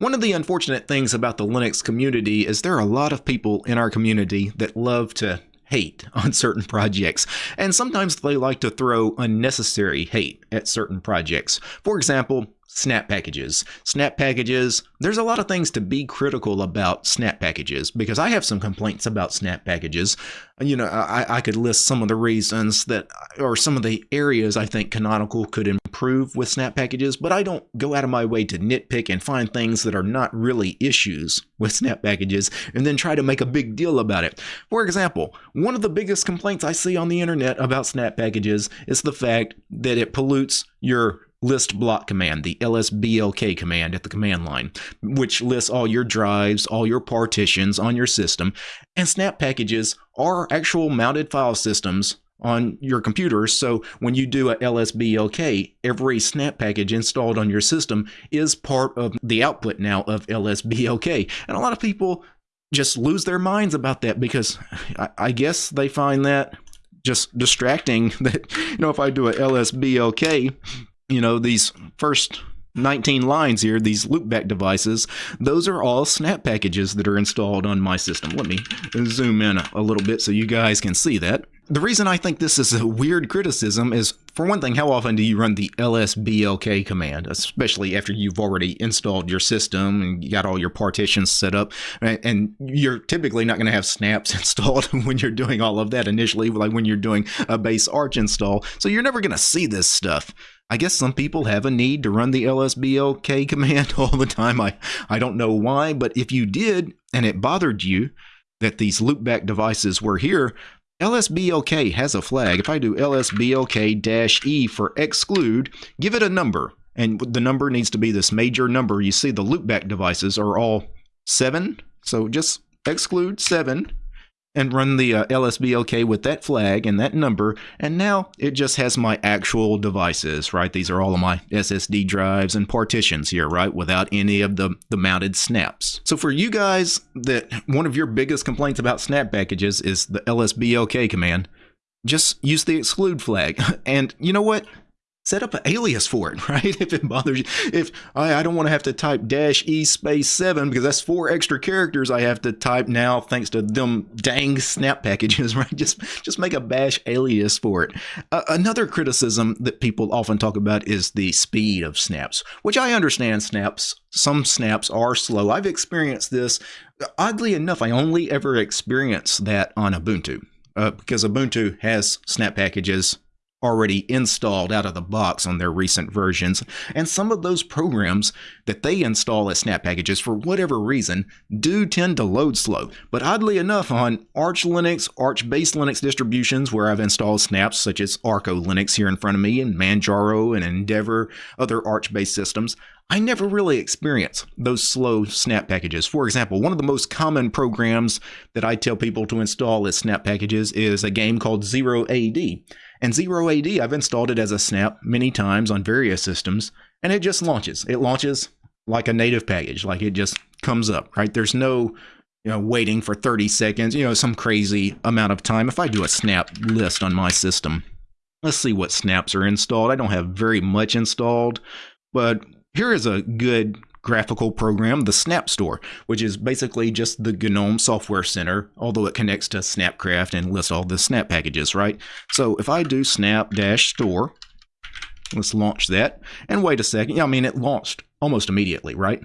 One of the unfortunate things about the Linux community is there are a lot of people in our community that love to hate on certain projects, and sometimes they like to throw unnecessary hate at certain projects. For example, snap packages. Snap packages, there's a lot of things to be critical about snap packages because I have some complaints about snap packages. You know, I, I could list some of the reasons that, or some of the areas I think Canonical could improve with snap packages, but I don't go out of my way to nitpick and find things that are not really issues with snap packages and then try to make a big deal about it. For example, one of the biggest complaints I see on the internet about snap packages is the fact that it pollutes your list block command, the lsblk command at the command line, which lists all your drives, all your partitions on your system. And snap packages are actual mounted file systems on your computer. So when you do a lsblk, every snap package installed on your system is part of the output now of lsblk. And a lot of people just lose their minds about that because I, guess they find that just distracting that you know if I do a lsblk you know, these first 19 lines here, these loopback devices, those are all snap packages that are installed on my system. Let me zoom in a little bit so you guys can see that. The reason I think this is a weird criticism is, for one thing, how often do you run the lsblk command, especially after you've already installed your system and you got all your partitions set up, and you're typically not going to have snaps installed when you're doing all of that initially, like when you're doing a base Arch install, so you're never going to see this stuff. I guess some people have a need to run the lsblk command all the time. I, I don't know why, but if you did and it bothered you that these loopback devices were here, lsblk has a flag. If I do lsblk-e for exclude, give it a number. And the number needs to be this major number. You see the loopback devices are all 7. So just exclude 7 and run the uh, LSBLK with that flag and that number, and now it just has my actual devices, right? These are all of my SSD drives and partitions here, right? Without any of the, the mounted snaps. So for you guys that one of your biggest complaints about snap packages is the LSBLK command, just use the exclude flag. And you know what? Set up an alias for it, right? If it bothers you, if I, I don't want to have to type dash e space seven because that's four extra characters I have to type now thanks to them dang snap packages, right? Just just make a bash alias for it. Uh, another criticism that people often talk about is the speed of snaps, which I understand snaps. Some snaps are slow. I've experienced this. Oddly enough, I only ever experienced that on Ubuntu. Uh, because Ubuntu has snap packages already installed out of the box on their recent versions, and some of those programs that they install as snap packages for whatever reason do tend to load slow. But oddly enough, on Arch Linux, Arch based Linux distributions where I've installed snaps such as Arco Linux here in front of me, and Manjaro and Endeavour, other Arch based systems, I never really experience those slow snap packages. For example, one of the most common programs that I tell people to install as snap packages is a game called Zero AD. And Zero AD, I've installed it as a snap many times on various systems, and it just launches. It launches like a native package, like it just comes up, right? There's no you know, waiting for 30 seconds, you know, some crazy amount of time. If I do a snap list on my system, let's see what snaps are installed. I don't have very much installed, but here is a good graphical program, the Snap Store, which is basically just the GNOME Software Center, although it connects to Snapcraft and lists all the snap packages, right? So if I do snap-store, let's launch that, and wait a second, yeah, I mean, it launched almost immediately, right?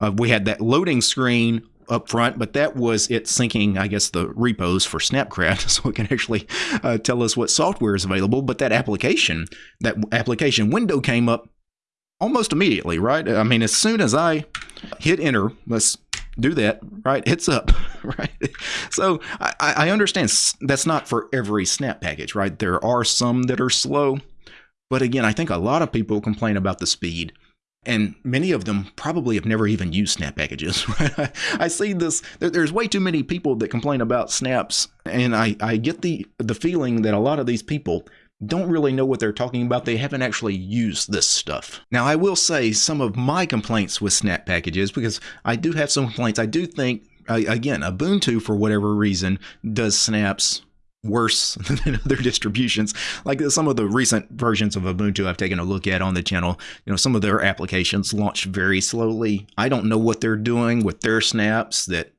Uh, we had that loading screen up front, but that was it syncing, I guess, the repos for Snapcraft, so it can actually uh, tell us what software is available. But that application, that application window came up almost immediately, right? I mean, as soon as I hit enter, let's do that, right? It's up, right? So I, I understand that's not for every snap package, right? There are some that are slow, but again, I think a lot of people complain about the speed. And many of them probably have never even used snap packages. Right? I see this. There's way too many people that complain about snaps, and I, I get the the feeling that a lot of these people don't really know what they're talking about. They haven't actually used this stuff. Now, I will say some of my complaints with snap packages, because I do have some complaints. I do think, again, Ubuntu, for whatever reason, does snaps worse than other distributions. Like some of the recent versions of Ubuntu I've taken a look at on the channel, you know, some of their applications launch very slowly. I don't know what they're doing with their snaps that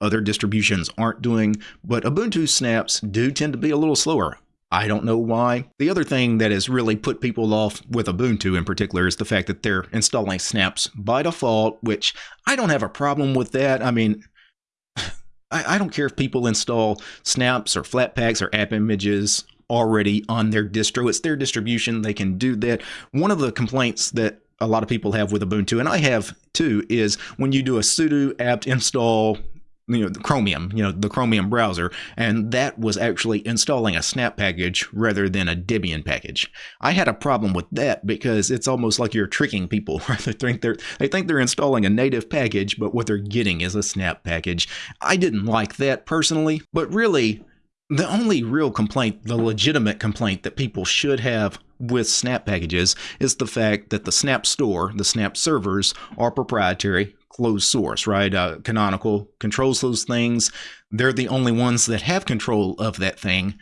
other distributions aren't doing, but Ubuntu snaps do tend to be a little slower. I don't know why. The other thing that has really put people off with Ubuntu in particular is the fact that they're installing snaps by default, which I don't have a problem with that. I mean, I, I don't care if people install snaps or flatpaks or app images already on their distro. It's their distribution. They can do that. One of the complaints that a lot of people have with Ubuntu, and I have too, is when you do a sudo apt install you know the chromium you know the chromium browser and that was actually installing a snap package rather than a debian package. I had a problem with that because it's almost like you're tricking people. They think they're they think they're installing a native package but what they're getting is a snap package. I didn't like that personally but really the only real complaint the legitimate complaint that people should have with snap packages is the fact that the snap store the snap servers are proprietary closed source, right? Uh, Canonical controls those things. They're the only ones that have control of that thing.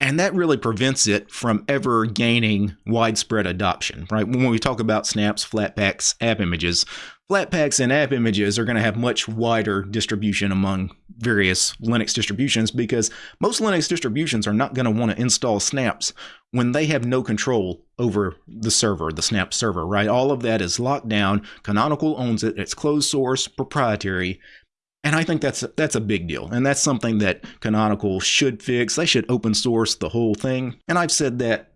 And that really prevents it from ever gaining widespread adoption, right? When we talk about snaps, flatpaks, app images, Flatpaks and app images are going to have much wider distribution among various Linux distributions because most Linux distributions are not going to want to install snaps when they have no control over the server, the snap server, right? All of that is locked down. Canonical owns it. It's closed source, proprietary. And I think that's that's a big deal. And that's something that Canonical should fix. They should open source the whole thing. And I've said that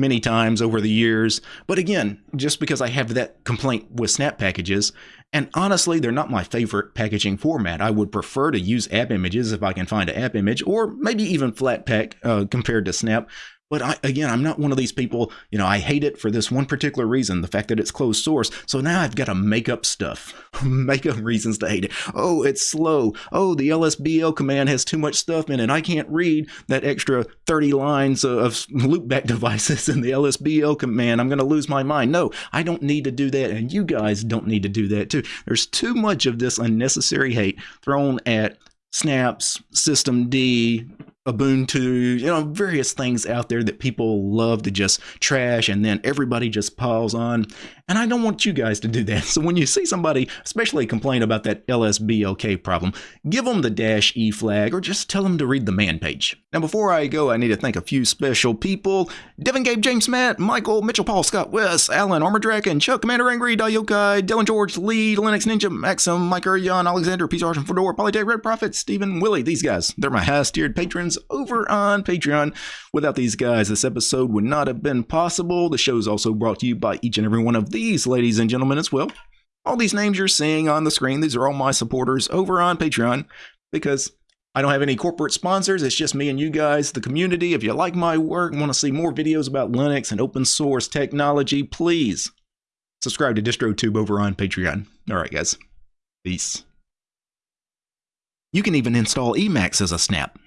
many times over the years. But again, just because I have that complaint with snap packages, and honestly, they're not my favorite packaging format. I would prefer to use app images if I can find an app image, or maybe even Flatpak uh, compared to Snap. But I, again, I'm not one of these people, you know, I hate it for this one particular reason, the fact that it's closed source. So now I've got to make up stuff, make up reasons to hate it. Oh, it's slow. Oh, the LSBL command has too much stuff in it. I can't read that extra 30 lines of loopback devices in the LSBL command. I'm going to lose my mind. No, I don't need to do that. And you guys don't need to do that too. There's too much of this unnecessary hate thrown at snaps, systemd, Ubuntu, you know, various things out there that people love to just trash and then everybody just piles on. And I don't want you guys to do that. So when you see somebody, especially complain about that LSBLK problem, give them the dash E flag or just tell them to read the man page. Now, before I go, I need to thank a few special people Devin, Gabe, James, Matt, Michael, Mitchell, Paul, Scott, Wes, Alan, Armor Draken, Chuck, Commander Angry, Dayokai, Dylan George, Lee, Linux Ninja, Maxim, Mike Jan, Alexander, Peace Argent, Fedora, Polytech, Red Prophet, Stephen, Willie. These guys, they're my highest tiered patrons over on Patreon. Without these guys, this episode would not have been possible. The show is also brought to you by each and every one of these ladies and gentlemen as well. All these names you're seeing on the screen, these are all my supporters over on Patreon because I don't have any corporate sponsors. It's just me and you guys, the community. If you like my work and want to see more videos about Linux and open source technology, please subscribe to DistroTube over on Patreon. All right, guys. Peace. You can even install Emacs as a snap.